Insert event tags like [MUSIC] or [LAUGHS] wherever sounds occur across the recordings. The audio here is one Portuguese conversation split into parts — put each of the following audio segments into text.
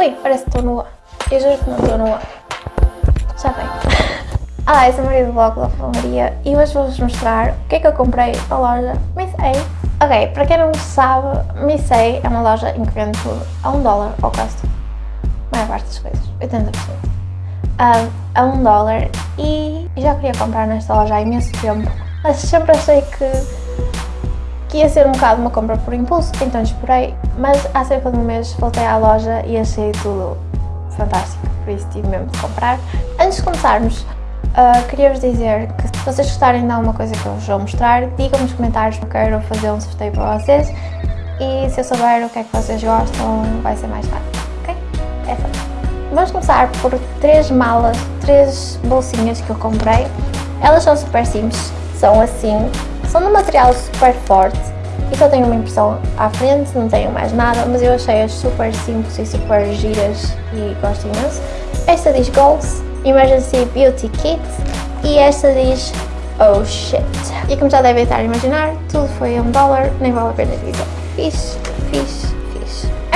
Ui, parece que estou nua. Eu juro que não estou nua. Já bem. [LAUGHS] Ah, essa é a Maria do blog da Maria e hoje vou-vos mostrar o que é que eu comprei na loja Miss A. Ok, para quem não sabe, Miss A é uma loja em que vende tudo a um dólar ao custo. A maior parte das coisas, 80%. Um, a um dólar e já queria comprar nesta loja há imenso tempo, mas sempre achei que, que ia ser um bocado uma compra por impulso, então esperei, mas há cerca de um mês voltei à loja e achei tudo fantástico, por isso tive mesmo de comprar. Antes de começarmos, uh, queria-vos dizer que se vocês gostarem de alguma coisa que eu vos vou mostrar, digam nos comentários que eu quero fazer um sorteio para vocês e se eu souber o que é que vocês gostam, vai ser mais fácil, ok? É fácil. Vamos começar por três malas, três bolsinhas que eu comprei. Elas são super simples, são assim, são de um material super forte e só tenho uma impressão à frente, não tenho mais nada, mas eu achei-as super simples e super giras e gosto imenso. Esta diz Goals, Emergency Beauty Kit e esta diz Oh shit. E como já devem estar a imaginar, tudo foi um dólar, nem vale a pena dizer. Fiz, a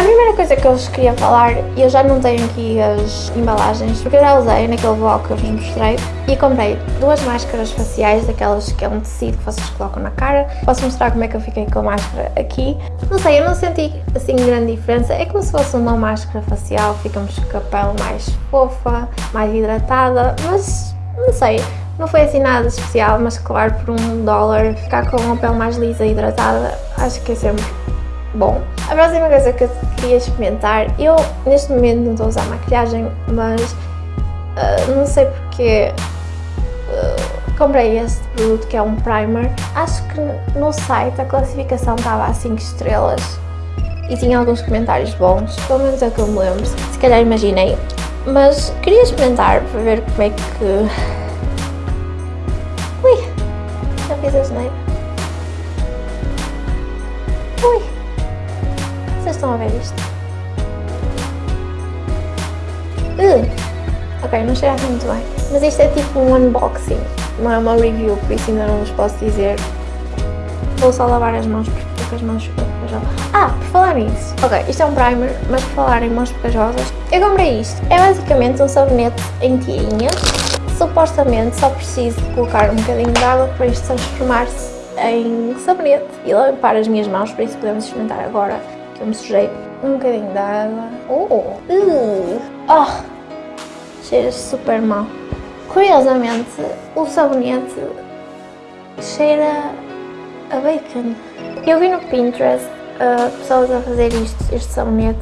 primeira coisa que eu vos queria falar, eu já não tenho aqui as embalagens, porque eu já usei naquele vlog que eu vos mostrei, e comprei duas máscaras faciais, daquelas que é um tecido que vocês colocam na cara. Posso mostrar como é que eu fiquei com a máscara aqui. Não sei, eu não senti assim grande diferença, é como se fosse uma máscara facial, ficamos com a pele mais fofa, mais hidratada, mas não sei, não foi assim nada especial, mas claro, por um dólar, ficar com a pele mais lisa e hidratada, acho que é sempre bom. A próxima coisa que eu queria experimentar, eu neste momento não estou a usar maquilhagem, mas uh, não sei porque uh, comprei este produto que é um primer. Acho que no site a classificação estava a 5 estrelas e tinha alguns comentários bons, pelo menos é o que eu me lembro, se calhar imaginei. Mas queria experimentar para ver como é que... Ui, já fiz a geneira. Ui. Vocês estão a ver isto? Uh, ok, não cheira assim muito bem. Mas isto é tipo um unboxing, não é uma review, por isso ainda não vos posso dizer. Vou só lavar as mãos porque as mãos pecajosas. Ah, por falar nisso. Ok, isto é um primer, mas por falar em mãos pecajosas, eu comprei isto. É basicamente um sabonete em tirinha. Supostamente só preciso colocar um bocadinho de água para isto transformar-se em sabonete e limpar as minhas mãos, por isso podemos experimentar agora me sujei um bocadinho de água. Oh! Uh, oh! Cheira super mal. Curiosamente, o sabonete cheira a bacon. Eu vi no Pinterest uh, pessoas a fazer isto, este sabonete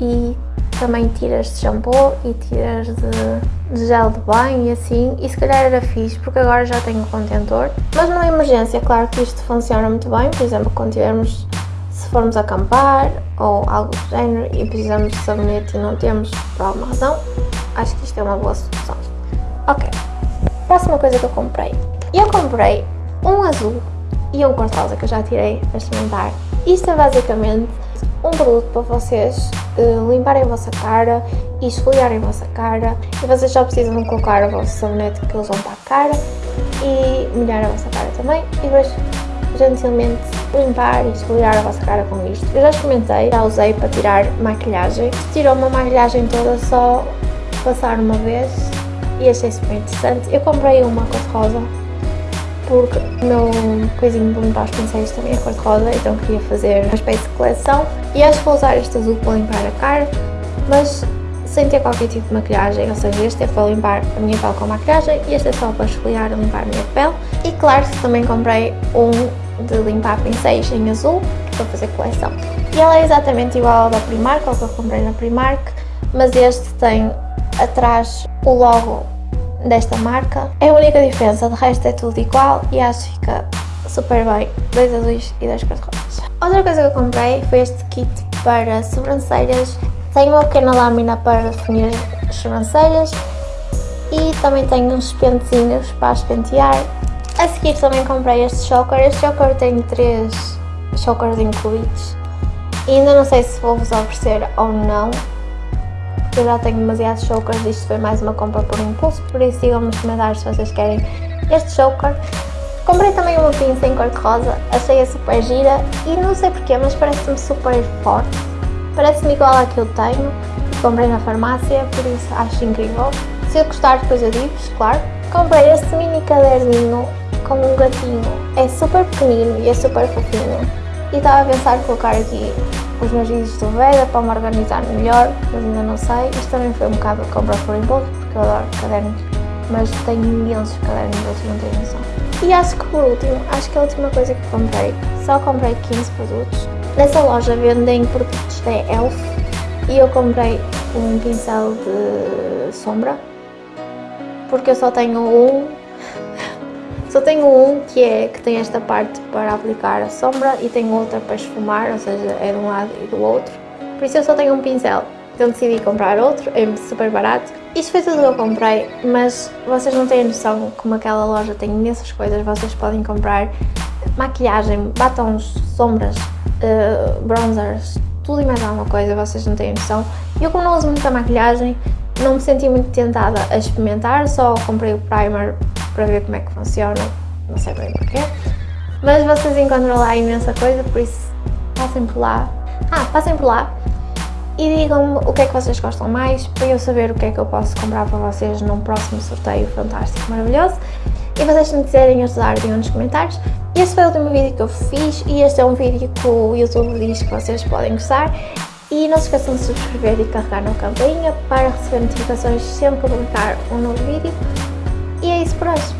e também tiras de shampoo e tiras de, de, gel de banho e assim, e se calhar era fixe, porque agora já tenho contentor. Mas numa emergência, claro que isto funciona muito bem, por exemplo, quando tivermos se formos acampar ou algo do género e precisamos de sabonete e não temos por alguma razão, acho que isto é uma boa solução. Ok, próxima coisa que eu comprei. Eu comprei um azul e um cor-de-rosa que eu já tirei a experimentar. Isto é basicamente um produto para vocês uh, limparem a vossa cara e esfoliarem a vossa cara e vocês só precisam colocar o vosso sabonete que eles vão para a cara e molhar a vossa cara também e depois gentilmente limpar e esfoliar a vossa cara com isto. Eu já experimentei, já usei para tirar maquilhagem. Tirou uma maquilhagem toda só passar uma vez e achei super interessante. Eu comprei uma cor-de-rosa porque o meu coisinho de limpar os pincéis também é cor-de-rosa, então queria fazer uma espécie de coleção. E acho que vou usar este azul para limpar a cara, mas sem ter qualquer tipo de maquilhagem, ou seja, este é para limpar a minha pele com maquilhagem e este é só para esfoliar e limpar a minha pele. E claro também comprei um de limpar pincéis em azul, para fazer coleção. E ela é exatamente igual ao da Primark, ao que eu comprei na Primark, mas este tem atrás o logo desta marca. É a única diferença, de resto é tudo igual e acho que fica super bem, dois azuis e dois cor-de-rosas. Outra coisa que eu comprei foi este kit para sobrancelhas. Tem uma pequena lâmina para definir as sobrancelhas e também tem uns pentezinhos para as pentear a seguir também comprei este choker. Este choker tem três chokers incluídos. E ainda não sei se vou vos oferecer ou não. Eu já tenho demasiados chokers. Isto foi mais uma compra por impulso. Por isso digam-me nos comentários se vocês querem este choker. Comprei também uma pinça em cor-de-rosa. Achei-a super gira. E não sei porquê, mas parece-me super forte. Parece-me igual à que eu tenho. comprei na farmácia, por isso acho incrível. Se eu gostar depois eu digo claro. Comprei este mini caderninho com um gatinho, é super pequenino e é super fofinho. E estava a pensar colocar aqui os meus vídeos do Veda para me organizar melhor, mas ainda não sei. Isto também foi um bocado de compra por impulso, porque eu adoro cadernos, mas tenho imensos cadernos, vocês não têm noção. E acho que por último, acho que a última coisa que comprei, só comprei 15 produtos. Nessa loja vendem produtos da ELF e eu comprei um pincel de sombra, porque eu só tenho um só tenho um que é que tem esta parte para aplicar a sombra e tenho outra para esfumar, ou seja, é de um lado e do outro. Por isso eu só tenho um pincel. Então decidi comprar outro, é super barato. Isto foi tudo que eu comprei, mas vocês não têm noção como aquela loja tem imensas coisas. Vocês podem comprar maquilhagem, batons, sombras, uh, bronzers, tudo e mais alguma coisa, vocês não têm noção. Eu como não uso muita maquilhagem, não me senti muito tentada a experimentar, só comprei o primer para ver como é que funciona, não sei bem porquê. Mas vocês encontram lá imensa coisa, por isso passem por lá. Ah, passem por lá e digam-me o que é que vocês gostam mais para eu saber o que é que eu posso comprar para vocês num próximo sorteio fantástico, maravilhoso. E vocês se me quiserem ajudar, digam nos comentários. Este foi o último vídeo que eu fiz e este é um vídeo que o YouTube diz que vocês podem gostar. E não se esqueçam de subscrever e carregar na campainha para receber notificações sempre que publicar um novo vídeo. E é isso por hoje.